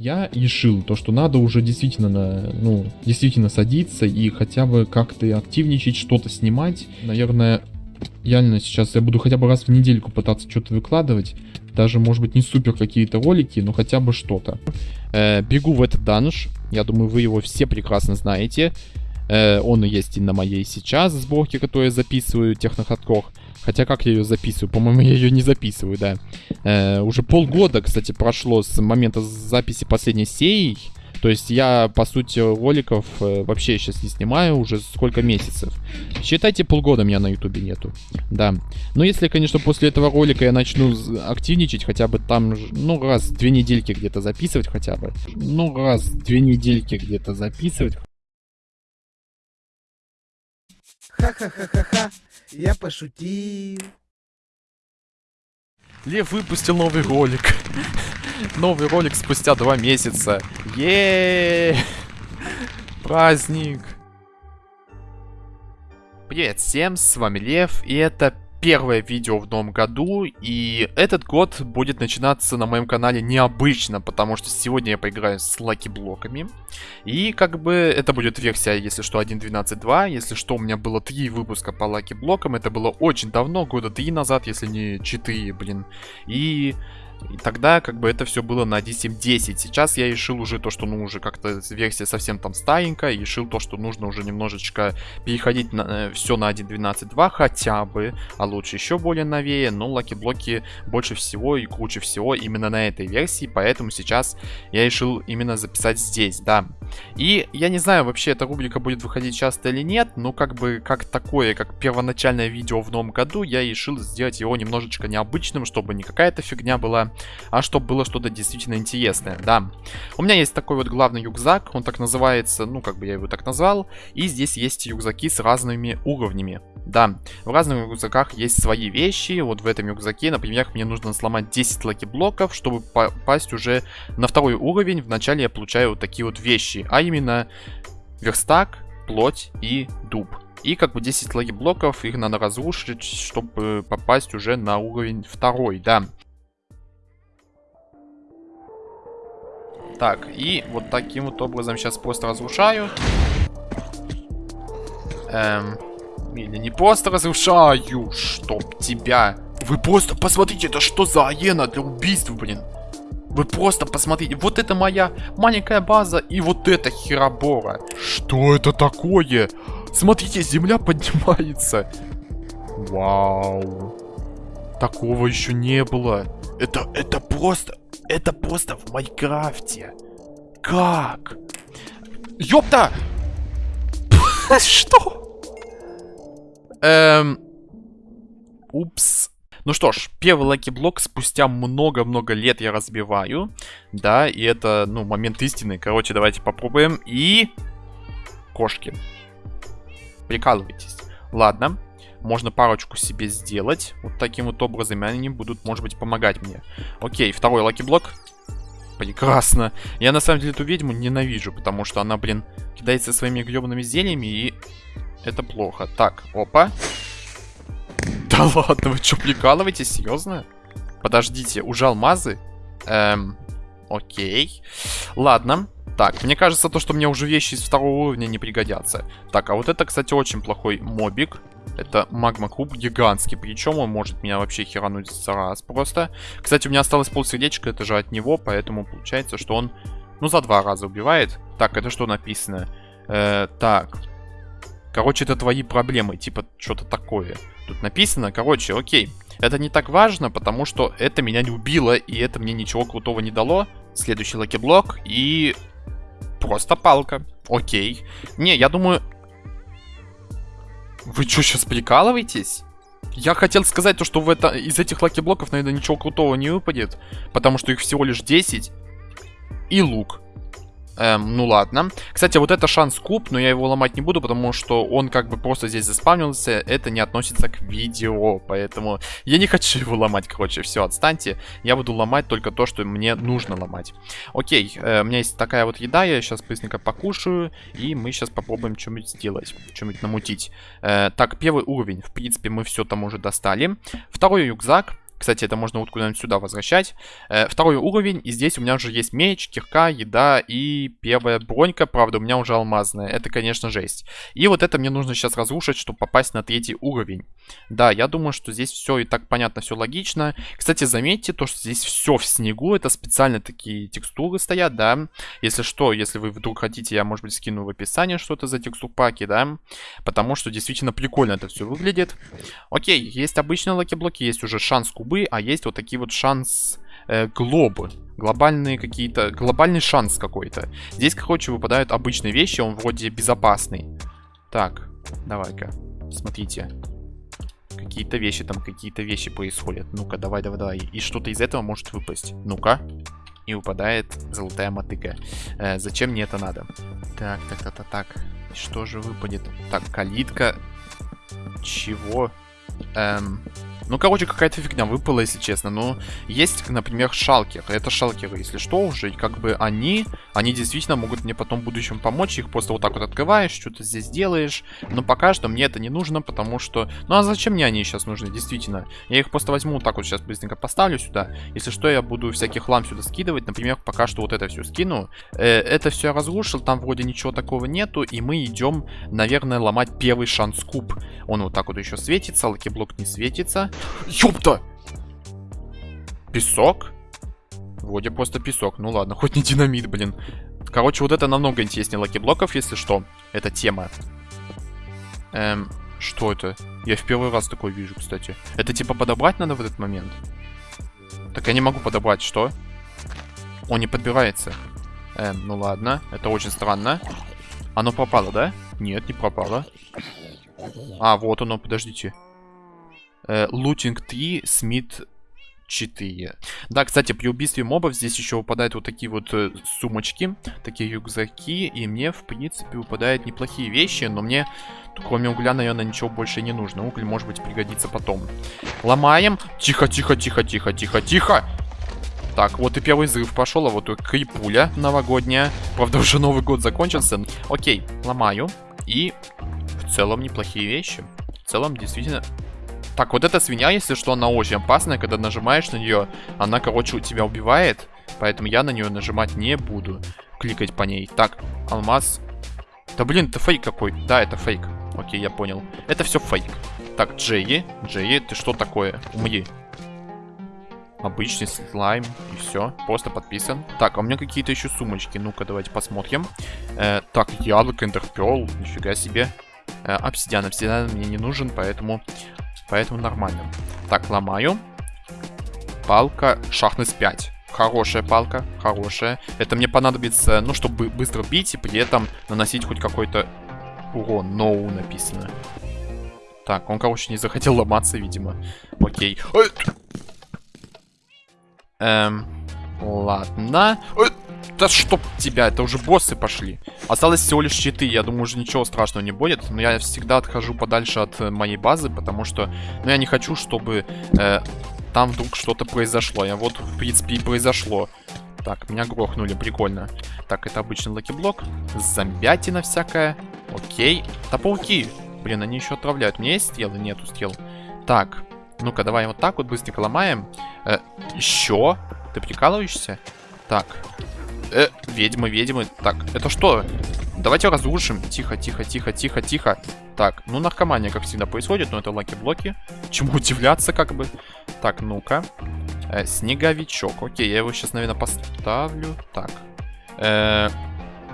я решил, то, что надо уже действительно, ну, действительно садиться и хотя бы как-то активничать, что-то снимать. Наверное, реально сейчас я буду хотя бы раз в недельку пытаться что-то выкладывать. Даже, может быть, не супер какие-то ролики, но хотя бы что-то. Э, бегу в этот данж. Я думаю, вы его все прекрасно знаете. Э, он есть и на моей сейчас сборке, которую я записываю, технохардкор. Хотя как я ее записываю? По-моему, я ее не записываю, да. Э, уже полгода, кстати, прошло с момента записи последней серии. То есть я, по сути, роликов э, вообще сейчас не снимаю уже сколько месяцев. Считайте, полгода меня на ютубе нету. Да. Но если, конечно, после этого ролика я начну активничать, хотя бы там, ну, раз две недельки где-то записывать хотя бы. Ну, раз две недельки где-то записывать. Ха-ха-ха-ха-ха, я пошутил. Лев выпустил новый ролик. Новый ролик спустя два месяца. Еее! Праздник! Привет всем, с вами Лев, и это первое видео в новом году, и этот год будет начинаться на моем канале необычно, потому что сегодня я поиграю с лаки-блоками. И как бы это будет версия, если что, 1.12.2, если что, у меня было три выпуска по лаки-блокам, это было очень давно, года три назад, если не 4, блин. И и тогда как бы это все было на 1.7.10. Сейчас я решил уже то, что ну уже как-то версия совсем там старенькая. И решил то, что нужно уже немножечко переходить на, э, все на 1.12.2 хотя бы. А лучше еще более новее. Но лаки-блоки больше всего и круче всего именно на этой версии. Поэтому сейчас я решил именно записать здесь, да. И я не знаю, вообще эта рубрика будет выходить часто или нет. Но как бы как такое, как первоначальное видео в новом году, я решил сделать его немножечко необычным, чтобы не какая-то фигня была а чтобы было что-то действительно интересное, да. У меня есть такой вот главный рюкзак, он так называется, ну, как бы я его так назвал, и здесь есть рюкзаки с разными уровнями, да. В разных рюкзаках есть свои вещи, вот в этом рюкзаке, например, мне нужно сломать 10 лаки-блоков, чтобы попасть уже на второй уровень, вначале я получаю вот такие вот вещи, а именно верстак, плоть и дуб. И как бы 10 лаки-блоков, их надо разрушить, чтобы попасть уже на уровень второй, да. Так, и вот таким вот образом сейчас просто разрушаю. Эм, или не просто разрушаю, чтоб тебя. Вы просто посмотрите, это что за аена для убийств, блин. Вы просто посмотрите, вот это моя маленькая база и вот это херобора. Что это такое? Смотрите, земля поднимается. Вау. Такого еще не было. Это, это просто... Это просто в Майнкрафте. Как? Ёпта! Что? Эм... Упс. Ну что ж, первый лаки-блок спустя много-много лет я разбиваю. Да, и это, ну, момент истины. Короче, давайте попробуем. И... Кошки. Прикалывайтесь. Ладно. Можно парочку себе сделать. Вот таким вот образом. И они будут, может быть, помогать мне. Окей, второй лаки-блок. Прекрасно. Я, на самом деле, эту ведьму ненавижу, потому что она, блин, кидается своими гребаными зельями, и это плохо. Так, опа. Да ладно, вы что, прикалываетесь? Серьезно? Подождите, уже алмазы? Эм, окей. Ладно. Так, мне кажется, то, что мне уже вещи из второго уровня не пригодятся. Так, а вот это, кстати, очень плохой мобик. Это магма куб гигантский. Причем он может меня вообще херануть за раз просто. Кстати, у меня осталось полсердечка, это же от него, поэтому получается, что он, ну, за два раза убивает. Так, это что написано? Э, так. Короче, это твои проблемы, типа, что-то такое. Тут написано, короче, окей. Это не так важно, потому что это меня не убило, и это мне ничего крутого не дало. Следующий лаки-блок, и... Просто палка. Окей. Не, я думаю, вы что, сейчас прикалываетесь? Я хотел сказать то, что в это, из этих лаки-блоков, наверное, ничего крутого не выпадет. Потому что их всего лишь 10. И лук. Эм, ну ладно. Кстати, вот это шанс куб, но я его ломать не буду, потому что он как бы просто здесь заспавнился. Это не относится к видео, поэтому я не хочу его ломать, короче. Все, отстаньте. Я буду ломать только то, что мне нужно ломать. Окей, э, у меня есть такая вот еда, я сейчас быстренько покушаю, и мы сейчас попробуем что-нибудь сделать, что-нибудь намутить. Э, так, первый уровень, в принципе, мы все там уже достали. Второй рюкзак. Кстати, это можно вот куда-нибудь сюда возвращать. Э, второй уровень, и здесь у меня уже есть меч, кирка, еда и первая бронька. Правда, у меня уже алмазная. Это, конечно, жесть. И вот это мне нужно сейчас разрушить, чтобы попасть на третий уровень. Да, я думаю, что здесь все и так понятно, все логично. Кстати, заметьте то, что здесь все в снегу. Это специально такие текстуры стоят, да. Если что, если вы вдруг хотите, я, может быть, скину в описании, что это за текстурпаки, да. Потому что действительно прикольно это все выглядит. Окей, есть обычные лаки-блоки, есть уже шанс кубы, а есть вот такие вот шанс э, глобы. Глобальные какие-то... Глобальный шанс какой-то. Здесь, короче, выпадают обычные вещи, он вроде безопасный. Так, давай-ка, смотрите. Какие-то вещи там, какие-то вещи происходят. Ну-ка, давай, давай, давай. И что-то из этого может выпасть. Ну-ка. И выпадает золотая мотыга. Э, зачем мне это надо? Так, так, так, так, так. Что же выпадет? Так, калитка. Чего? Эм... Ну, короче, какая-то фигня выпала, если честно. Но есть, например, шалкеры. Это шалкеры, если что, уже. И как бы они, они действительно могут мне потом в будущем помочь. Их просто вот так вот открываешь, что-то здесь делаешь. Но пока что мне это не нужно, потому что... Ну, а зачем мне они сейчас нужны, действительно? Я их просто возьму вот так вот сейчас быстренько поставлю сюда. Если что, я буду всяких хлам сюда скидывать. Например, пока что вот это все скину. Э, это все я разрушил, там вроде ничего такого нету. И мы идем, наверное, ломать первый шанс куб. Он вот так вот еще светится, лаки-блок не светится. Ёпта! Песок? Вроде просто песок. Ну ладно, хоть не динамит, блин. Короче, вот это намного интереснее лаки-блоков, если что. Это тема. Эм, что это? Я в первый раз такой вижу, кстати. Это типа подобрать надо в этот момент? Так я не могу подобрать, что? Он не подбирается. Эм, ну ладно, это очень странно. Оно пропало, да? Нет, не пропало. А, вот оно, подождите. Лутинг 3, Смит 4. Да, кстати, при убийстве мобов здесь еще выпадают вот такие вот э, сумочки, такие рюкзаки, и мне, в принципе, выпадают неплохие вещи, но мне, кроме угля, наверное, ничего больше не нужно. Уголь, может быть, пригодится потом. Ломаем. Тихо, тихо, тихо, тихо, тихо, тихо. Так, вот и первый взрыв пошел, а вот и крипуля новогодняя. Правда, уже Новый год закончился. Окей, ломаю. И в целом неплохие вещи. В целом, действительно, так, вот эта свинья, если что, она очень опасная. Когда нажимаешь на нее, она, короче, тебя убивает. Поэтому я на нее нажимать не буду. Кликать по ней. Так, алмаз. Да блин, это фейк какой. Да, это фейк. Окей, я понял. Это все фейк. Так, Джеи. Джеи, ты что такое? Умри. Обычный слайм. И все. Просто подписан. Так, а у меня какие-то еще сумочки. Ну-ка, давайте посмотрим. Э, так, яблоко, интерпел. Нифига себе. Э, обсидиан. Обсидиан мне не нужен, поэтому Поэтому нормально. Так, ломаю. Палка шахнес 5. Хорошая палка, хорошая. Это мне понадобится, ну, чтобы быстро бить и при этом наносить хоть какой-то урон. No написано. Так, он, короче, не захотел ломаться, видимо. Окей. Эм, ладно. Да чтоб тебя, это уже боссы пошли. Осталось всего лишь щиты, я думаю, уже ничего страшного не будет. Но я всегда отхожу подальше от э, моей базы, потому что ну, я не хочу, чтобы э, там вдруг что-то произошло. А вот, в принципе, и произошло. Так, меня грохнули, прикольно. Так, это обычный лаки-блок. Зомбятина всякая. Окей. Да пауки. Блин, они еще отравляют. У меня есть стрелы? Нету стрел. Так, ну-ка, давай вот так вот быстренько ломаем. Э, еще? Ты прикалываешься? Так, Э, ведьмы, ведьмы. Так, это что? Давайте разрушим. Тихо, тихо, тихо, тихо, тихо. Так, ну наркомания, как всегда, происходит, но это лаки-блоки. Чему удивляться, как бы. Так, ну-ка. Э, снеговичок. Окей, я его сейчас, наверное, поставлю. Так. Э,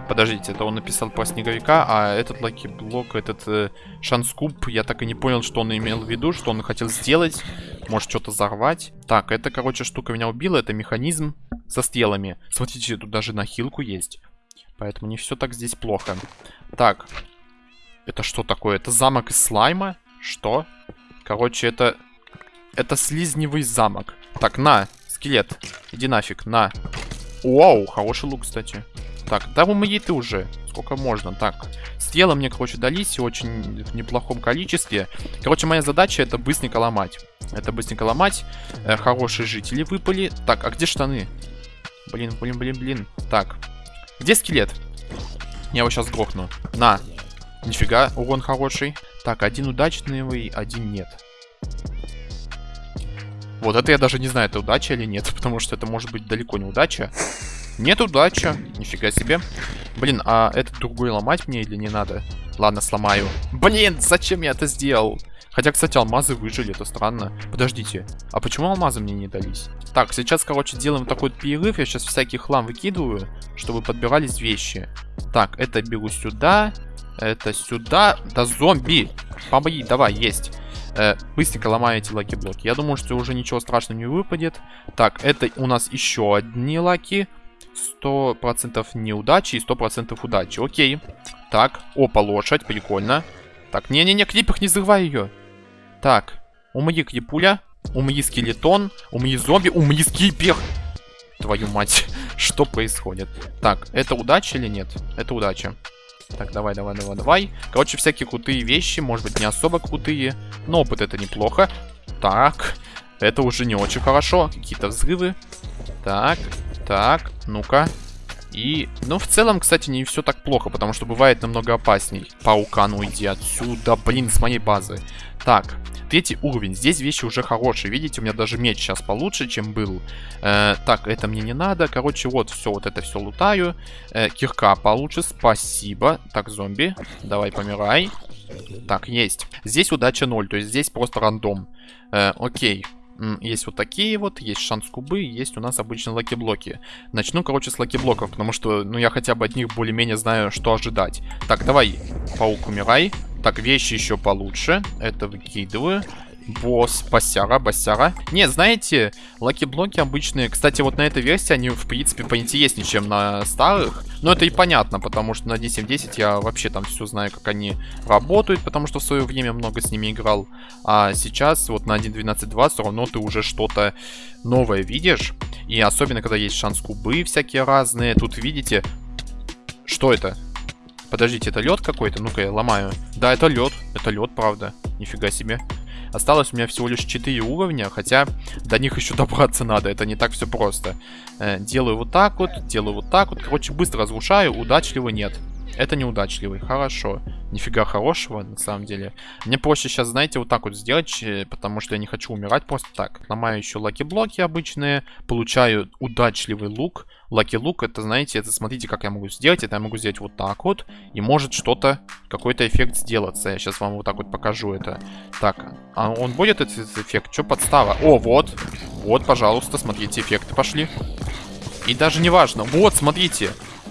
Подождите, это он написал про снеговика, а этот лаки-блок, этот э, шанс куб, я так и не понял, что он имел в виду, что он хотел сделать. Может, что-то взорвать. Так, это, короче, штука меня убила, это механизм со стрелами. Смотрите, тут даже на хилку есть. Поэтому не все так здесь плохо. Так, это что такое? Это замок из слайма? Что? Короче, это... Это слизневый замок. Так, на, скелет. Иди нафиг, на. Вау, хороший лук, кстати. Так, да умри ты уже. Сколько можно. Так, стрелы мне, короче, дались очень в неплохом количестве. Короче, моя задача это быстренько ломать. Это быстренько ломать. Э, хорошие жители выпали. Так, а где штаны? Блин, блин, блин, блин. Так, где скелет? Я его сейчас грохну. На. Нифига, урон хороший. Так, один удачный, один нет. Вот это я даже не знаю, это удача или нет, потому что это может быть далеко не удача. Нет удача, нифига себе. Блин, а этот другой ломать мне или не надо? Ладно, сломаю. Блин, зачем я это сделал? Хотя, кстати, алмазы выжили, это странно. Подождите, а почему алмазы мне не дались? Так, сейчас, короче, делаем такой вот перерыв. Я сейчас всякий хлам выкидываю, чтобы подбирались вещи. Так, это беру сюда. Это сюда. Да зомби! Помоги, давай, есть. Э, быстренько ломаю эти лаки-блоки. Я думаю, что уже ничего страшного не выпадет. Так, это у нас еще одни лаки. 100% неудачи и 100% удачи. Окей. Так, опа, лошадь, прикольно. Так, не-не-не, крипак, не взрывай ее. Так, умри крипуля, умри скелетон, умри зомби, умри крипер. Твою мать, что происходит? Так, это удача или нет? Это удача. Так, давай, давай, давай, давай. Короче, всякие крутые вещи, может быть, не особо крутые, но опыт это неплохо. Так, это уже не очень хорошо. Какие-то взрывы. Так, так, ну-ка. И, ну, в целом, кстати, не все так плохо, потому что бывает намного опасней. Паука, ну иди отсюда, блин, с моей базы. Так, третий уровень. Здесь вещи уже хорошие. Видите, у меня даже меч сейчас получше, чем был. Э, так, это мне не надо. Короче, вот все, вот это все лутаю. Э, кирка получше, спасибо. Так, зомби, давай помирай. Так, есть. Здесь удача 0, то есть здесь просто рандом. Э, окей. Есть вот такие вот, есть шанс кубы, есть у нас обычные лаки-блоки. Начну, короче, с лаки-блоков, потому что, ну, я хотя бы от них более-менее знаю, что ожидать. Так, давай, паук, умирай. Так, вещи еще получше. Это выкидываю. Босс, басяра, басяра. Не, знаете, лаки-блоки обычные. Кстати, вот на этой версии они, в принципе, поинтереснее, чем на старых. Но это и понятно, потому что на 1.7.10 я вообще там все знаю, как они работают, потому что в свое время много с ними играл. А сейчас, вот на 1.12.2, все равно ты уже что-то новое видишь. И особенно, когда есть шанс кубы всякие разные. Тут, видите, что это? Подождите, это лед какой-то? Ну-ка, я ломаю. Да, это лед. Это лед, правда. Нифига себе. Осталось у меня всего лишь 4 уровня, хотя до них еще добраться надо, это не так все просто. Э, делаю вот так вот, делаю вот так вот. Короче, быстро разрушаю, удачливо нет. Это неудачливый, хорошо. Нифига хорошего, на самом деле. Мне проще сейчас, знаете, вот так вот сделать, э, потому что я не хочу умирать просто так. Ломаю еще лаки-блоки обычные, получаю удачливый лук. Лаки-лук, это, знаете, это смотрите, как я могу сделать. Это я могу сделать вот так вот, и может что-то, какой-то эффект сделаться. Я сейчас вам вот так вот покажу это. Так, а он будет этот эффект? Что подстава? О, вот, вот, пожалуйста, смотрите, эффекты пошли. И даже не важно. Вот, смотрите.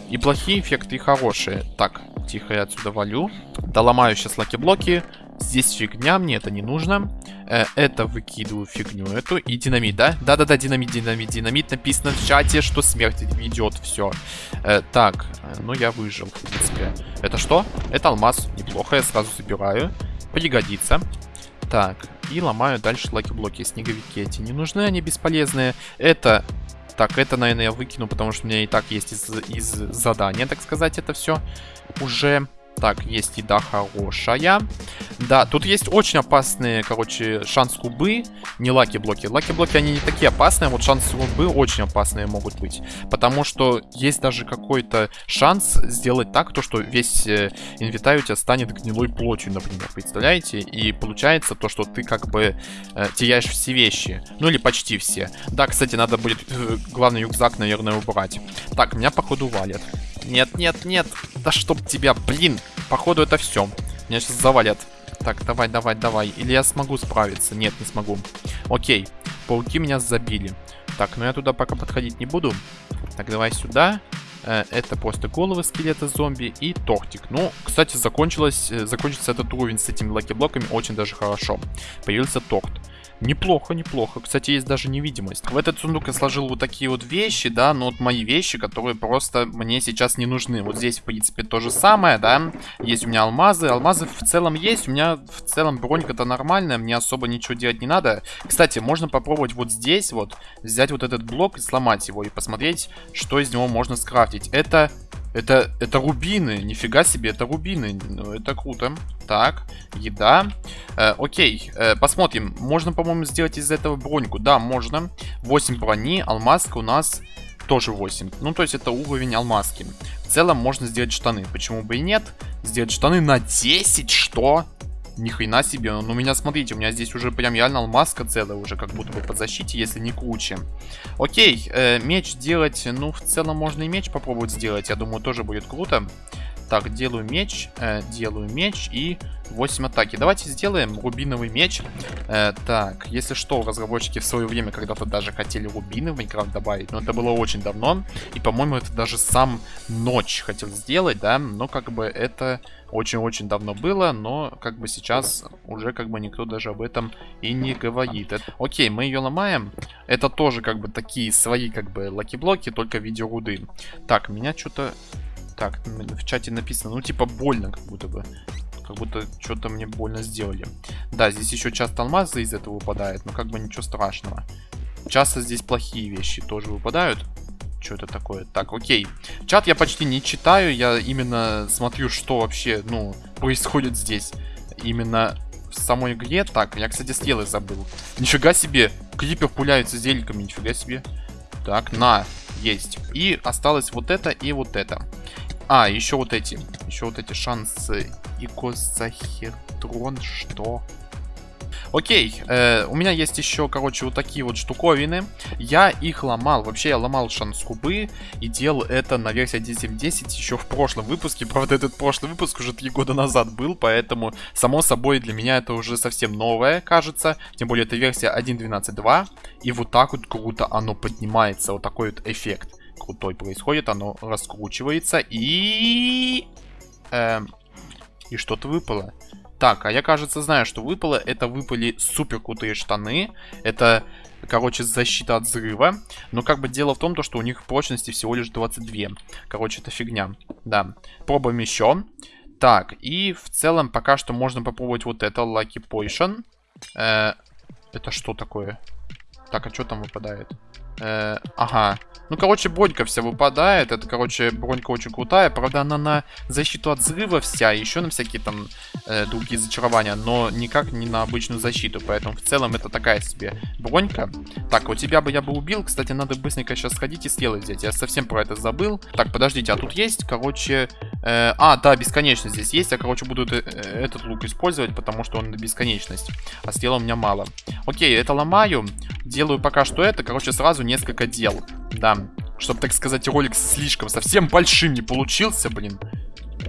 И плохие эффекты, и хорошие. Так, тихо, я отсюда валю. Доломаю сейчас лаки-блоки. Здесь фигня, мне это не нужно. Э, это выкидываю фигню эту. И динамит, да? Да-да-да, динамит, динамит, динамит. Написано в чате, что смерть идет, все. Э, так, ну я выжил, в принципе. Это что? Это алмаз. Неплохо, я сразу забираю. Пригодится. Так, и ломаю дальше лаки-блоки. Снеговики эти не нужны, они бесполезные. Это так, это, наверное, я выкину, потому что у меня и так есть из, из задания, так сказать, это все уже... Так, есть еда хорошая. Да, тут есть очень опасные, короче, шанс кубы. Не лаки-блоки. Лаки-блоки, они не такие опасные, а вот шанс кубы очень опасные могут быть. Потому что есть даже какой-то шанс сделать так, то, что весь э, инвентарь у тебя станет гнилой плотью, например, представляете? И получается то, что ты как бы э, теряешь все вещи. Ну или почти все. Да, кстати, надо будет э, главный рюкзак, наверное, убрать. Так, меня походу валят. Нет, нет, нет. Да чтоб тебя, блин. Походу это все. Меня сейчас завалят. Так, давай, давай, давай. Или я смогу справиться? Нет, не смогу. Окей. Пауки меня забили. Так, ну я туда пока подходить не буду. Так, давай сюда. Э, это просто головы скелета зомби и тортик. Ну, кстати, закончилось, э, закончится этот уровень с этими лаки-блоками очень даже хорошо. Появился торт. Неплохо, неплохо. Кстати, есть даже невидимость. В этот сундук я сложил вот такие вот вещи, да, но вот мои вещи, которые просто мне сейчас не нужны. Вот здесь, в принципе, то же самое, да. Есть у меня алмазы. Алмазы в целом есть. У меня в целом бронька-то нормальная. Мне особо ничего делать не надо. Кстати, можно попробовать вот здесь вот взять вот этот блок и сломать его. И посмотреть, что из него можно скрафтить. Это это, это рубины. Нифига себе, это рубины. Ну, это круто. Так, еда. Э, окей, э, посмотрим. Можно, по-моему, сделать из этого броньку. Да, можно. 8 брони, алмазка у нас тоже 8. Ну, то есть это уровень алмазки. В целом можно сделать штаны. Почему бы и нет? Сделать штаны на 10, что? Ни хрена себе. Ну, у меня, смотрите, у меня здесь уже прям реально алмазка целая уже, как будто бы по защите, если не круче. Окей, э, меч делать, ну, в целом можно и меч попробовать сделать. Я думаю, тоже будет круто. Так, делаю меч, э, делаю меч и 8 атаки. Давайте сделаем рубиновый меч. Э, так, если что, разработчики в свое время когда-то даже хотели рубины в Майнкрафт добавить, но это было очень давно. И, по-моему, это даже сам Ночь хотел сделать, да, но как бы это очень-очень давно было, но как бы сейчас уже как бы никто даже об этом и не говорит. Это... Окей, мы ее ломаем. Это тоже как бы такие свои как бы лаки-блоки, только в виде руды. Так, меня что-то так, в чате написано, ну типа больно как будто бы. Как будто что-то мне больно сделали. Да, здесь еще часто алмазы из этого выпадают, но как бы ничего страшного. Часто здесь плохие вещи тоже выпадают. Что это такое? Так, окей. Чат я почти не читаю, я именно смотрю, что вообще, ну, происходит здесь. Именно в самой игре. Так, я, кстати, стрелы забыл. Нифига себе, клипер пуляются зеликами, нифига себе. Так, на, есть. И осталось вот это и вот это. А, еще вот эти. Еще вот эти шансы. Икосахетрон, что? Окей, э, у меня есть еще, короче, вот такие вот штуковины. Я их ломал. Вообще, я ломал шанскубы и делал это на версии 1.7.10 еще в прошлом выпуске. Правда, этот прошлый выпуск уже три года назад был, поэтому, само собой, для меня это уже совсем новое, кажется. Тем более, это версия 1.12.2. И вот так вот круто оно поднимается. Вот такой вот эффект крутой происходит. Оно раскручивается и... Эм, и что-то выпало. Так, а я, кажется, знаю, что выпало. Это выпали супер крутые штаны. Это, короче, защита от взрыва. Но как бы дело в том, то, что у них прочности всего лишь 22. Короче, это фигня. Да. Пробуем еще. Так, и в целом пока что можно попробовать вот это, Lucky Potion. Э, это что такое? Так, а что там выпадает? Э, ага. Ну, короче, бронька вся выпадает. Это, короче, бронька очень крутая. Правда, она на защиту от взрыва вся. Еще на всякие там э, другие зачарования. Но никак не на обычную защиту. Поэтому в целом это такая себе бронька. Так, у тебя бы я бы убил. Кстати, надо быстренько сейчас сходить и стрелы взять. Я совсем про это забыл. Так, подождите, а тут есть, короче... Э, а, да, бесконечность здесь есть. Я, короче, буду э, этот лук использовать, потому что он бесконечность. А стрел у меня мало. Окей, это ломаю. Делаю пока что это. Короче, сразу несколько дел. Да, чтобы, так сказать, ролик слишком совсем большим не получился, блин.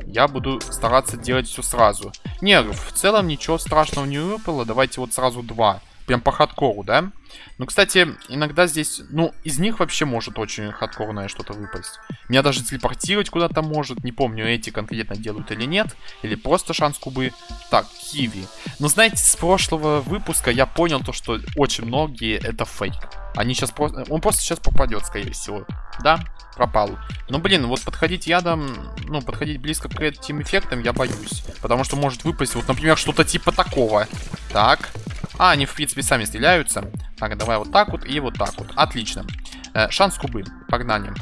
Я буду стараться делать все сразу. Не, в целом ничего страшного не выпало. Давайте вот сразу два. Прям по хардкору, да? Ну, кстати, иногда здесь... Ну, из них вообще может очень хардкорное что-то выпасть. Меня даже телепортировать куда-то может. Не помню, эти конкретно делают или нет. Или просто шанс кубы. Так, киви. Но знаете, с прошлого выпуска я понял то, что очень многие это фейк. Они сейчас просто... Он просто сейчас попадет, скорее всего. Да, пропал. Но, блин, вот подходить ядом, ну, подходить близко к этим эффектам я боюсь. Потому что может выпасть, вот, например, что-то типа такого. Так. А, они, в принципе, сами стреляются. Так, давай вот так вот и вот так вот. Отлично. Э, шанс кубы. Погнали.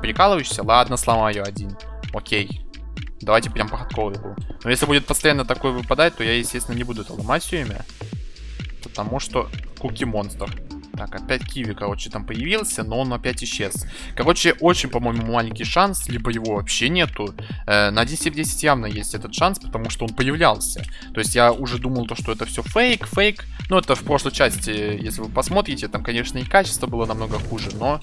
Прикалываешься? Ладно, сломаю один. Окей. Давайте прям по хардкору. Но если будет постоянно такой выпадать, то я, естественно, не буду это ломать все время. Потому что куки-монстр. Так, опять Киви, короче, там появился, но он опять исчез. Короче, очень, по-моему, маленький шанс, либо его вообще нету. Э, на 10 в 10 явно есть этот шанс, потому что он появлялся. То есть я уже думал, то, что это все фейк, фейк. Ну, это в прошлой части, если вы посмотрите, там, конечно, и качество было намного хуже, но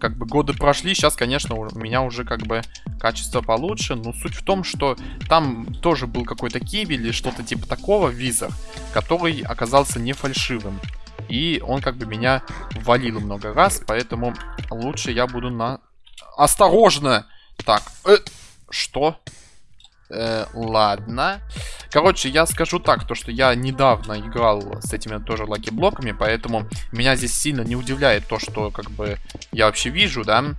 как бы годы прошли, сейчас, конечно, у меня уже как бы качество получше. Но суть в том, что там тоже был какой-то киви или что-то типа такого в визах, который оказался не фальшивым. И он как бы меня валил много раз, поэтому лучше я буду на... Осторожно! Так, э, что? Э, ладно. Короче, я скажу так, то что я недавно играл с этими тоже lucky-блоками, поэтому меня здесь сильно не удивляет то, что как бы я вообще вижу, да.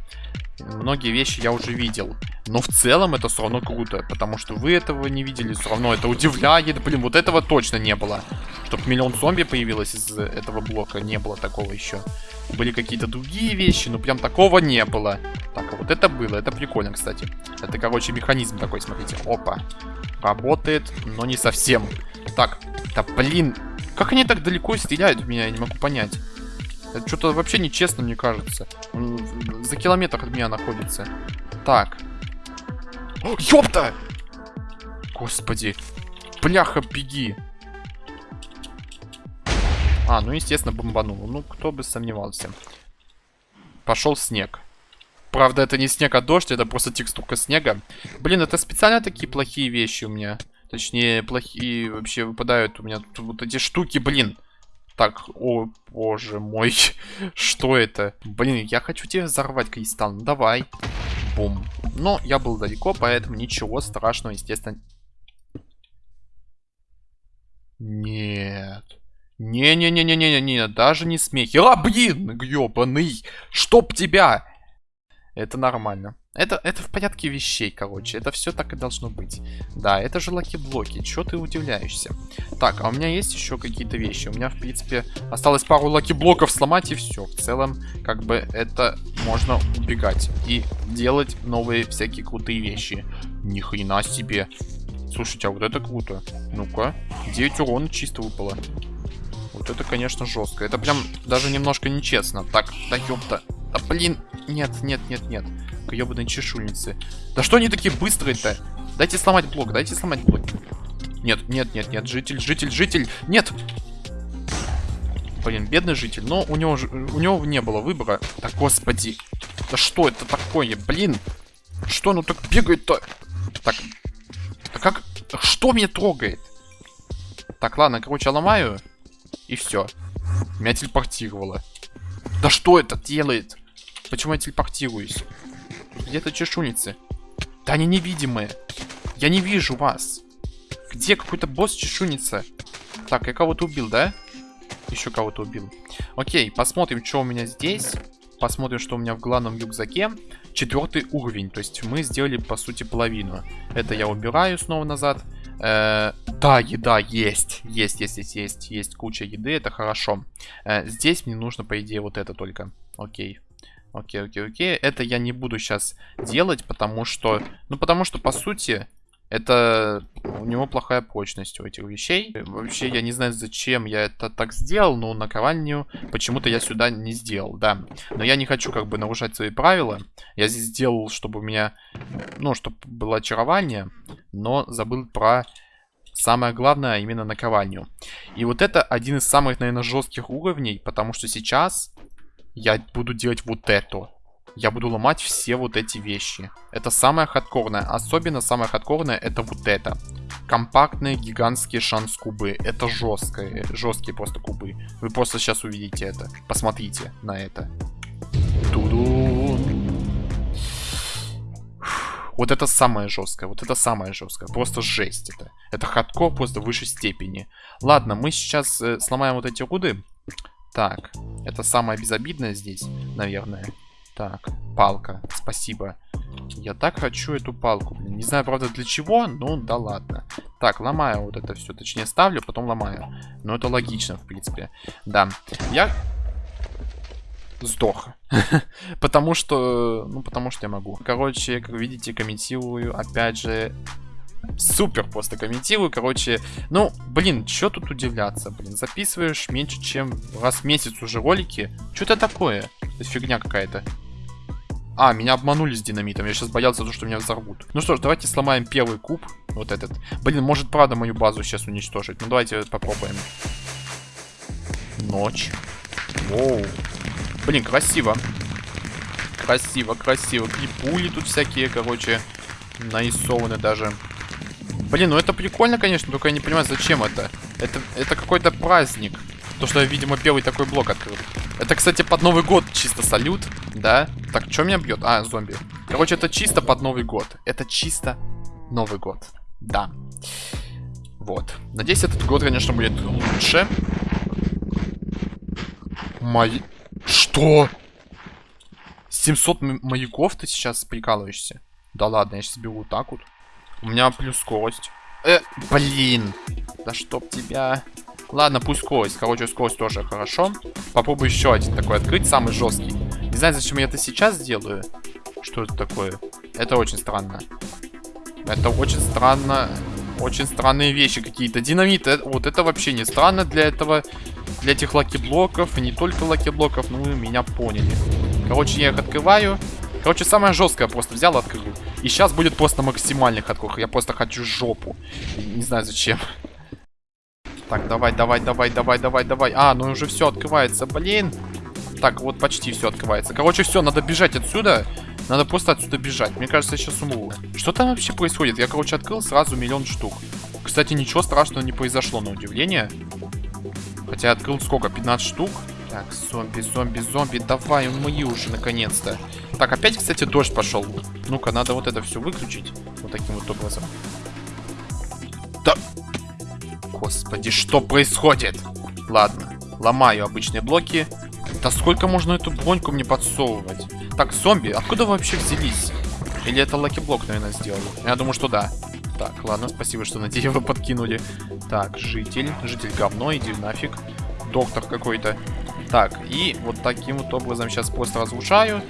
Многие вещи я уже видел. Но в целом это все равно круто, потому что вы этого не видели, все равно это удивляет. Блин, вот этого точно не было. Чтоб миллион зомби появилось из этого блока, не было такого еще. Были какие-то другие вещи, но прям такого не было. Так, а вот это было, это прикольно, кстати. Это, короче, механизм такой, смотрите. Опа. Работает, но не совсем. Так, да блин, как они так далеко стреляют в меня, я не могу понять. Это что-то вообще нечестно, мне кажется. За километр от меня находится. Так, Ёпта! Господи. Бляха, беги. А, ну, естественно, бомбанул. Ну, кто бы сомневался. Пошел снег. Правда, это не снег, а дождь, это просто текстурка снега. Блин, это специально такие плохие вещи у меня. Точнее, плохие вообще выпадают у меня вот эти штуки, блин. Так, о боже мой, что это? Блин, я хочу тебе взорвать кристалл, ну давай. Бум. Но я был далеко, поэтому ничего страшного, естественно. Нет. Не-не-не-не-не-не, даже не смехи. А, блин, гребаный, чтоб тебя. Это нормально. Это, это в порядке вещей, короче. Это все так и должно быть. Да, это же lucky-блоки. Чё ты удивляешься? Так, а у меня есть еще какие-то вещи. У меня, в принципе, осталось пару lucky-блоков сломать и все. В целом, как бы, это можно убегать. И делать новые всякие крутые вещи. Ни хрена себе. Слушайте, а вот это круто. Ну-ка. 9 урона чисто выпало. Вот это, конечно, жестко. Это прям даже немножко нечестно. Так, да ёпта. Да блин. Нет, нет, нет, нет ебаные чешуйницы. Да что они такие быстрые-то? Дайте сломать блок, дайте сломать блок. Нет, нет, нет, нет, житель, житель, житель, нет! Блин, бедный житель, но у него, у него не было выбора. Да господи, да что это такое, блин? Что оно так бегает-то? Так, да как, что меня трогает? Так, ладно, короче, ломаю. И все. Меня телепортировало. Да что это делает? Почему я телепортируюсь? Где-то чешуницы. Да они невидимые. Я не вижу вас. Где какой-то босс чешуница? Так, я кого-то убил, да? Еще кого-то убил. Окей, посмотрим, что у меня здесь. Посмотрим, что у меня в главном рюкзаке. Четвертый уровень. То есть мы сделали, по сути, половину. Это я убираю снова назад. Э да, еда есть. Есть, есть, есть, есть. Есть куча еды, это хорошо. Э здесь мне нужно, по идее, вот это только. Окей. Окей, окей, окей. Это я не буду сейчас делать, потому что... Ну, потому что, по сути, это... У него плохая прочность у этих вещей. Вообще, я не знаю, зачем я это так сделал, но наковальню почему-то я сюда не сделал, да. Но я не хочу, как бы, нарушать свои правила. Я здесь сделал, чтобы у меня... Ну, чтобы было очарование, но забыл про... Самое главное, а именно наковальню. И вот это один из самых, наверное, жестких уровней, потому что сейчас я буду делать вот это. Я буду ломать все вот эти вещи. Это самое хардкорное. Особенно самое хардкорное это вот это. Компактные гигантские шанс-кубы. Это жесткие, жесткие просто кубы. Вы просто сейчас увидите это. Посмотрите на это. Туду. Вот это самое жесткое, вот это самое жесткое. Просто жесть это. Это хардкор просто в высшей степени. Ладно, мы сейчас э, сломаем вот эти руды. Так, это самое безобидное здесь, наверное. Так, палка, спасибо. Я так хочу эту палку, блин. Не знаю, правда, для чего, но да ладно. Так, ломаю вот это все. Точнее, ставлю, потом ломаю. Но это логично, в принципе. Да. Я сдох. потому что... Ну, потому что я могу. Короче, как видите, комментирую, опять же, супер просто комментирую. Короче, ну, блин, что тут удивляться, блин. Записываешь меньше, чем раз в месяц уже ролики. Что это такое? Это фигня какая-то. А, меня обманули с динамитом. Я сейчас боялся, что меня взорвут. Ну что ж, давайте сломаем первый куб. Вот этот. Блин, может правда мою базу сейчас уничтожить. Ну давайте попробуем. Ночь. Воу. Блин, красиво. Красиво, красиво. И пули тут всякие, короче, нарисованы даже. Блин, ну это прикольно, конечно, только я не понимаю, зачем это. Это, это какой-то праздник. То, что я, видимо, первый такой блок открыл. Это, кстати, под Новый год чисто салют, да? Так, что меня бьет? А, зомби. Короче, это чисто под Новый год. Это чисто Новый год. Да. Вот. Надеюсь, этот год, конечно, будет лучше. Мои... Что? 700 маяков ты сейчас прикалываешься? Да ладно, я сейчас вот так вот. У меня плюс скорость. Э, блин. Да чтоб тебя... Ладно, пусть скорость. Короче, скорость тоже хорошо. Попробую еще один такой открыть, самый жесткий. Не знаю, зачем я это сейчас делаю. Что это такое? Это очень странно. Это очень странно. Очень странные вещи какие-то. Динамит, это, вот это вообще не странно для этого. Для этих lucky-блоков. И не только lucky-блоков, ну, меня поняли. Короче, я их открываю. Короче, самое жесткое просто взял, открыл. И сейчас будет просто максимальных открыл. Я просто хочу жопу. Не знаю зачем. Так, давай, давай, давай, давай, давай, давай. А, ну уже все открывается, блин. Так, вот почти все открывается. Короче, все, надо бежать отсюда. Надо просто отсюда бежать. Мне кажется, я сейчас умру. Что там вообще происходит? Я, короче, открыл сразу миллион штук. Кстати, ничего страшного не произошло, на удивление. Хотя я открыл сколько? 15 штук? Так, зомби, зомби, зомби. Давай, мои уже, наконец-то. Так, опять, кстати, дождь пошел. Ну-ка, надо вот это все выключить. Вот таким вот образом. Да... Господи, что происходит? Ладно, ломаю обычные блоки. Да сколько можно эту броньку мне подсовывать? Так, зомби, откуда вы вообще взялись? Или это lucky-блок, наверное, сделал? Я думаю, что да. Так, ладно, спасибо, что на дерево подкинули. Так, житель. Житель говно, иди нафиг. Доктор какой-то. Так, и вот таким вот образом сейчас просто разрушаю.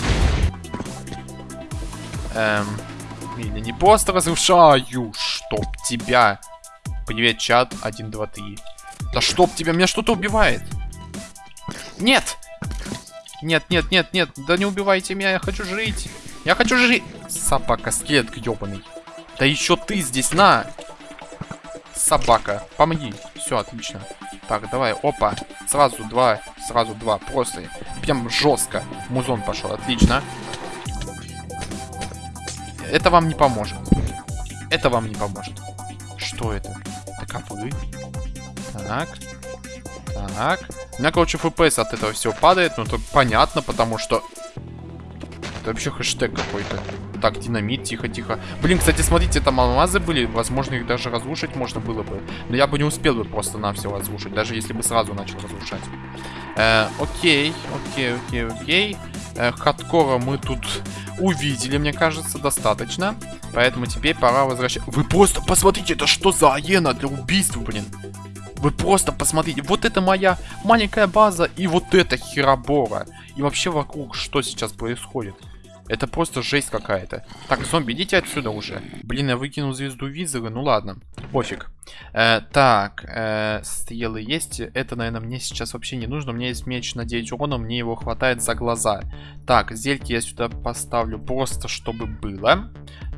Эм, или не просто разрушаю, чтоб тебя. Привет, чат, 1, 2, 3. Да чтоб тебя, меня что-то убивает. Нет! Нет, нет, нет, нет, да не убивайте меня, я хочу жить. Я хочу жить. Собака, скелет гребаный. Да еще ты здесь, на! Собака, помоги. Все, отлично. Так, давай, опа. Сразу два, сразу два. Просто прям жестко. Музон пошел, отлично. Это вам не поможет. Это вам не поможет. Что это? Это ковры? Так. Так. У меня, короче, FPS от этого всего падает. Ну, это понятно, потому что... Это вообще хэштег какой-то. Так, динамит, тихо-тихо. Блин, кстати, смотрите, там алмазы были. Возможно, их даже разрушить можно было бы. Но я бы не успел бы просто на все разрушить. Даже если бы сразу начал разрушать. Э, окей, окей, окей, окей. Э, хардкора мы тут увидели, мне кажется, достаточно. Поэтому теперь пора возвращать. Вы просто посмотрите, это что за аена для убийства, блин. Вы просто посмотрите, вот это моя маленькая база и вот это херобора. И вообще вокруг что сейчас происходит? Это просто жесть какая-то. Так, зомби, идите отсюда уже. Блин, я выкинул звезду визора, ну ладно. Пофиг. Э, так, э, стрелы есть. Это, наверное, мне сейчас вообще не нужно. У меня есть меч на 9 урона, мне его хватает за глаза. Так, зельки я сюда поставлю просто, чтобы было.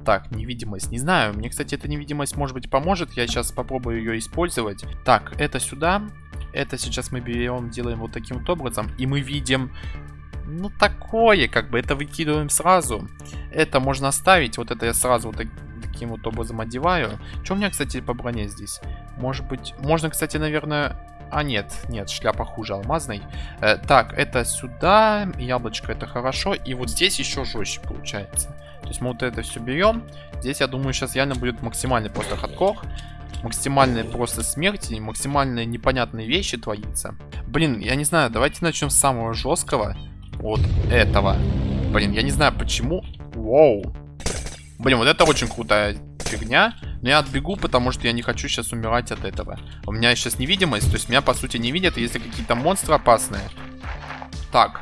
Так, невидимость. Не знаю, мне, кстати, эта невидимость, может быть, поможет. Я сейчас попробую ее использовать. Так, это сюда. Это сейчас мы берем, делаем вот таким вот образом. И мы видим, ну, такое, как бы, это выкидываем сразу. Это можно оставить. Вот это я сразу вот так, таким вот образом одеваю. Что у меня, кстати, по броне здесь? Может быть, можно, кстати, наверное... А, нет, нет, шляпа хуже алмазной. Э, так, это сюда, яблочко это хорошо. И вот здесь еще жестче получается. То есть мы вот это все берем. Здесь, я думаю, сейчас реально будет максимальный просто хардкор. Максимальные просто смерти, максимальные непонятные вещи творится. Блин, я не знаю, давайте начнем с самого жесткого. Вот этого. Блин, я не знаю почему. Воу. Блин, вот это очень крутая фигня. Но я отбегу, потому что я не хочу сейчас умирать от этого. У меня сейчас невидимость, то есть меня по сути не видят, если какие-то монстры опасные. Так,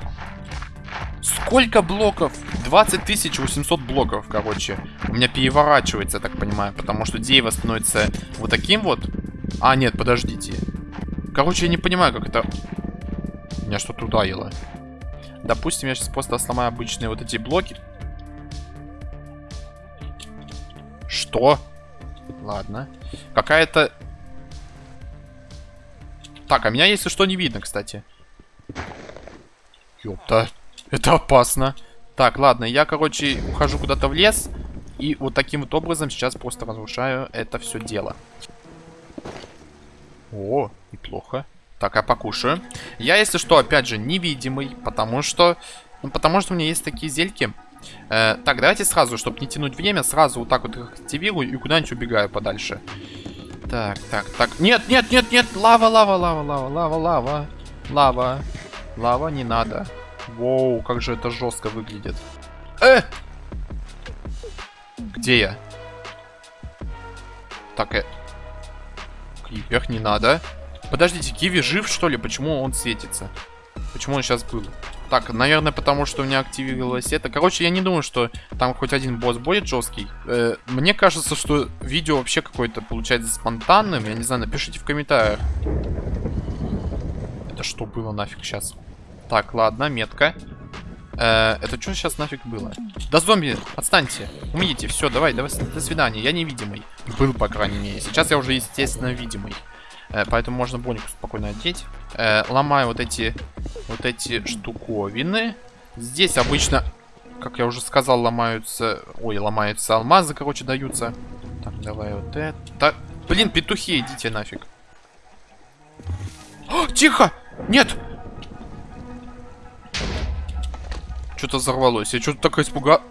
Сколько блоков? 20 800 блоков, короче. У меня переворачивается, так понимаю. Потому что дерево становится вот таким вот. А, нет, подождите. Короче, я не понимаю, как это... Меня что-то ударило. Допустим, я сейчас просто сломаю обычные вот эти блоки. Что? Ладно. Какая-то... Так, а меня, если что, не видно, кстати. Ёпта. Это опасно. Так, ладно, я, короче, ухожу куда-то в лес. И вот таким вот образом сейчас просто разрушаю это все дело. О, неплохо. Так, я покушаю. Я, если что, опять же, невидимый, потому что... Ну, потому что у меня есть такие зельки. Э, так, давайте сразу, чтобы не тянуть время, сразу вот так вот их активирую и куда-нибудь убегаю подальше. Так, так, так. Нет, нет, нет, нет, лава, лава, лава, лава, лава, лава, лава. Лава не надо. Воу, как же это жестко выглядит. Э! Где я? Так, э... Кривях не надо. Подождите, Киви жив, что ли? Почему он светится? Почему он сейчас был? Так, наверное, потому что у меня активировалось это. Короче, я не думаю, что там хоть один босс будет жесткий. Э, мне кажется, что видео вообще какое-то получается спонтанным. Я не знаю, напишите в комментариях. Это что было нафиг сейчас? Так, ладно, метка. Э, это что сейчас нафиг было? Да зомби, отстаньте. Умидите, все, давай, давай, до свидания. Я невидимый. Был, по крайней мере. Сейчас я уже, естественно, видимый. Э, поэтому можно бронику спокойно одеть. Э, ломаю вот эти, вот эти штуковины. Здесь обычно, как я уже сказал, ломаются... Ой, ломаются алмазы, короче, даются. Так, давай вот это. Блин, петухи, идите нафиг. О, тихо! Нет! Что-то взорвалось. Я что-то так испугал.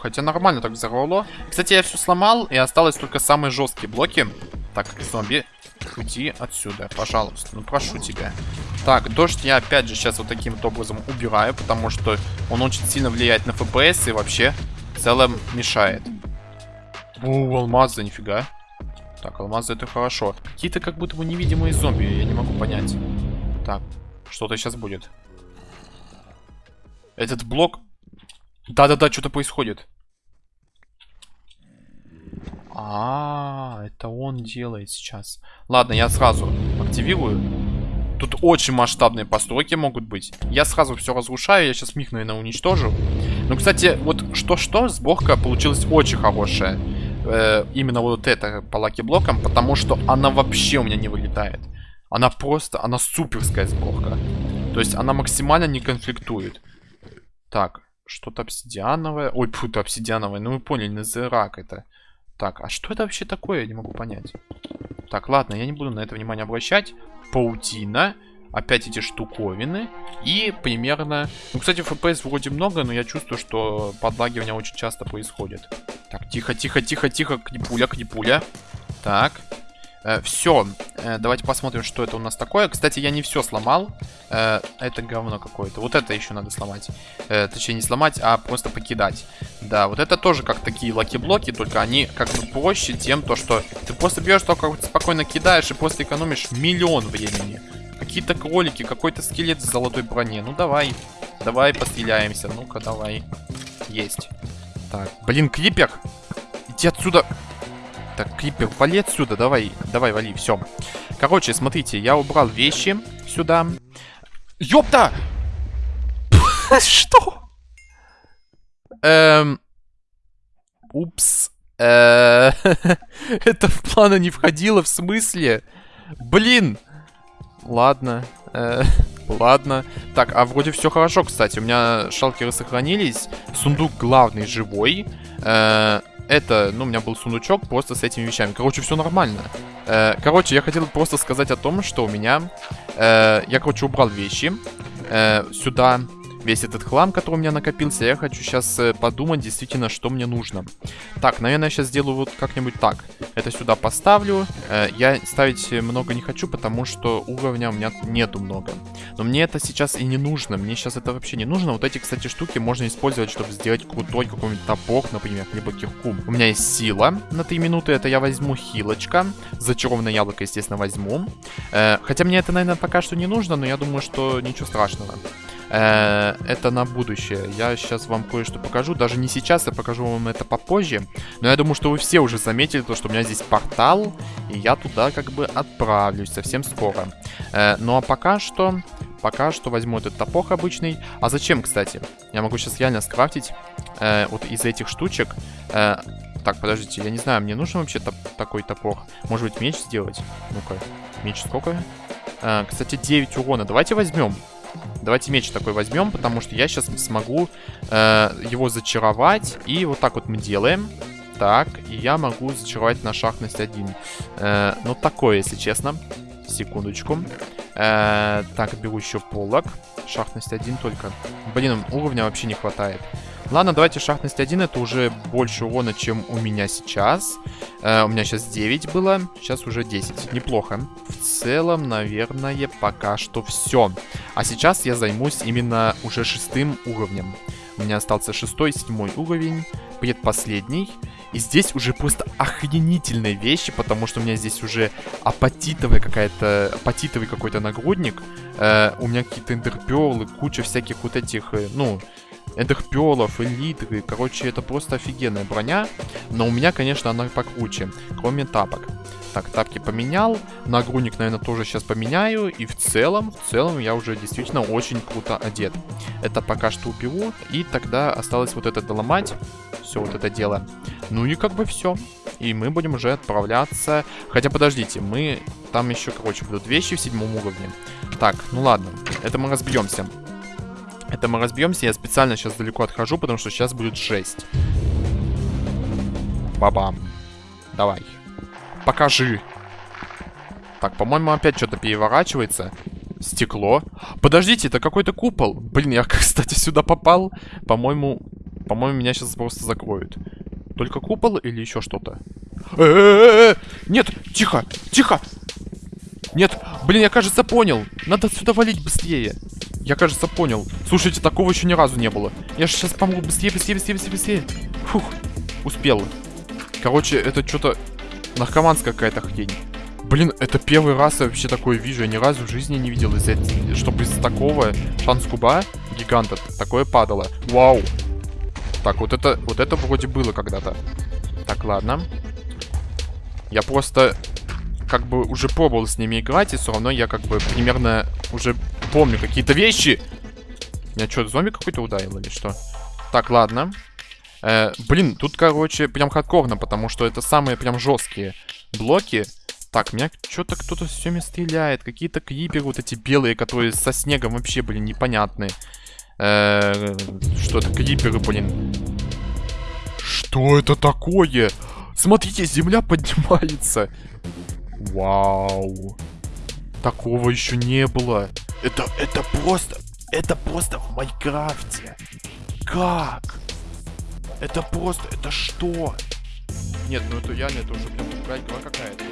Хотя нормально так взорвало. Кстати, я все сломал, и осталось только самые жесткие блоки. Так, зомби, уйди отсюда, пожалуйста. Ну, прошу тебя. Так, дождь я опять же сейчас вот таким вот образом убираю, потому что он очень сильно влияет на FPS и вообще в целом мешает. У, алмазы, нифига. Так, алмазы это хорошо. Какие-то как будто бы невидимые зомби, я не могу понять. Так, что-то сейчас будет. Этот блок... Да-да-да, что-то происходит. А, -а, а, это он делает сейчас. Ладно, я сразу активирую. Тут очень масштабные постройки могут быть. Я сразу все разрушаю, я сейчас миг, наверное, уничтожу. Ну, кстати, вот что-что, сборка получилась очень хорошая. Э, именно вот это по lucky-блокам, потому что она вообще у меня не вылетает. Она просто, она суперская сборка. То есть она максимально не конфликтует. Так, что-то обсидиановое. Ой, фу, обсидиановое. Ну, вы поняли, назерак это. Так, а что это вообще такое? Я не могу понять. Так, ладно, я не буду на это внимание обращать. Паутина. Опять эти штуковины. И примерно... Ну, кстати, FPS вроде много, но я чувствую, что подлагивание очень часто происходит. Так, тихо, тихо, тихо, тихо. Книпуля, книпуля. Так. Э, все, э, давайте посмотрим, что это у нас такое. Кстати, я не все сломал. Э, это говно какое-то. Вот это еще надо сломать. Точнее, не сломать, а просто покидать. Да, вот это тоже как такие lucky-блоки, только они как бы проще тем, то что ты просто берешь только спокойно кидаешь и просто экономишь миллион времени. Какие-то кролики, какой-то скелет в золотой броне. Ну давай, давай постреляемся. Ну-ка, давай. Есть. Так, блин, крипер! Иди отсюда! Так, Крипер, вали отсюда, давай, давай, вали, все. Короче, смотрите, я убрал вещи сюда. Ёпта! Что? Эм... Упс. Э, это в планы не входило, в смысле? Блин! Ладно. Э, ладно. Так, а вроде все хорошо, кстати. У меня шалкеры сохранились. Сундук главный живой. Это, ну, у меня был сундучок просто с этими вещами. Короче, все нормально. Э, короче, я хотел просто сказать о том, что у меня... Э, я, короче, убрал вещи э, сюда весь этот хлам, который у меня накопился. Я хочу сейчас э, подумать действительно, что мне нужно. Так, наверное, я сейчас сделаю вот как-нибудь так. Это сюда поставлю. Э, я ставить много не хочу, потому что уровня у меня нету много. Но мне это сейчас и не нужно. Мне сейчас это вообще не нужно. Вот эти, кстати, штуки можно использовать, чтобы сделать крутой какой-нибудь топор, например, либо кирку. У меня есть сила на 3 минуты. Это я возьму хилочка. Зачарованное яблоко, естественно, возьму. Э, хотя мне это, наверное, пока что не нужно, но я думаю, что ничего страшного. Э, это на будущее. Я сейчас вам кое-что покажу. Даже не сейчас, я покажу вам это попозже. Но я думаю, что вы все уже заметили, то, что у меня здесь портал. И я туда как бы отправлюсь совсем скоро. Э, ну а пока что... Пока что возьму этот топор обычный. А зачем, кстати? Я могу сейчас реально скрафтить э, вот из этих штучек. Э, так, подождите, я не знаю, мне нужен вообще топ такой топор? Может быть, меч сделать? Ну-ка, меч сколько? Э, кстати, 9 урона. Давайте возьмем. Давайте меч такой возьмем, потому что я сейчас смогу э, его зачаровать. И вот так вот мы делаем. Так, и я могу зачаровать на шахтность 1. Э, ну, такое, если честно. Секундочку. Э, так, беру еще полок. Шахтность 1 только. Блин, уровня вообще не хватает. Ладно, давайте шахтность 1. Это уже больше урона, чем у меня сейчас. Э, у меня сейчас 9 было. Сейчас уже 10. Неплохо. В целом, наверное, пока что все. А сейчас я займусь именно уже шестым уровнем. У меня остался шестой, седьмой уровень. Предпоследний. И здесь уже просто охренительные вещи, потому что у меня здесь уже апатитовая какая-то, апатитовый какой-то нагрудник. Э, у меня какие-то эндерперлы, куча всяких вот этих, э, ну, эндерпелов, элитры. Короче, это просто офигенная броня. Но у меня, конечно, она покруче, кроме тапок. Так, тапки поменял. Нагрудник, наверное, тоже сейчас поменяю. И в целом, в целом я уже действительно очень круто одет. Это пока что уберу. И тогда осталось вот это доломать. Все вот это дело. Ну и как бы все. И мы будем уже отправляться. Хотя подождите, мы там еще, короче, будут вещи в седьмом уровне. Так, ну ладно. Это мы разберемся. Это мы разберемся. Я специально сейчас далеко отхожу, потому что сейчас будет жесть. Бабам. Давай. Покажи. Так, по-моему, опять что-то переворачивается. Стекло. Подождите, это какой-то купол. Блин, я, кстати, сюда попал. По-моему, по-моему, меня сейчас просто закроют. Только купол или еще что-то? Нет, тихо, тихо. Нет, блин, я, кажется, понял. Надо сюда валить быстрее. Я, кажется, понял. Слушайте, такого еще ни разу не было. Я же сейчас помогу быстрее, быстрее, быстрее, быстрее, быстрее. Фух, успел. Короче, это что-то наркоманская какая-то хрень. Блин, это первый раз я вообще такое вижу. Я ни разу в жизни не видел, из чтобы из такого шанс куба гиганта такое падало. Вау. Так, вот это, вот это вроде было когда-то. Так, ладно. Я просто как бы уже пробовал с ними играть, и все равно я как бы примерно уже помню какие-то вещи. Меня что, зомби какой-то ударил или что? Так, ладно. Э, блин, тут, короче, прям хардкорно, потому что это самые прям жесткие блоки. Так, меня что-то кто-то все время стреляет. Какие-то криперы вот эти белые, которые со снегом вообще, блин, непонятные. Э, что это, криперы, блин. Что это такое? Смотрите, земля поднимается. Вау. Такого еще не было. Это, это просто, это просто в Майнкрафте. Как? Это просто, это что? Нет, ну это реально, это уже прям какая-то.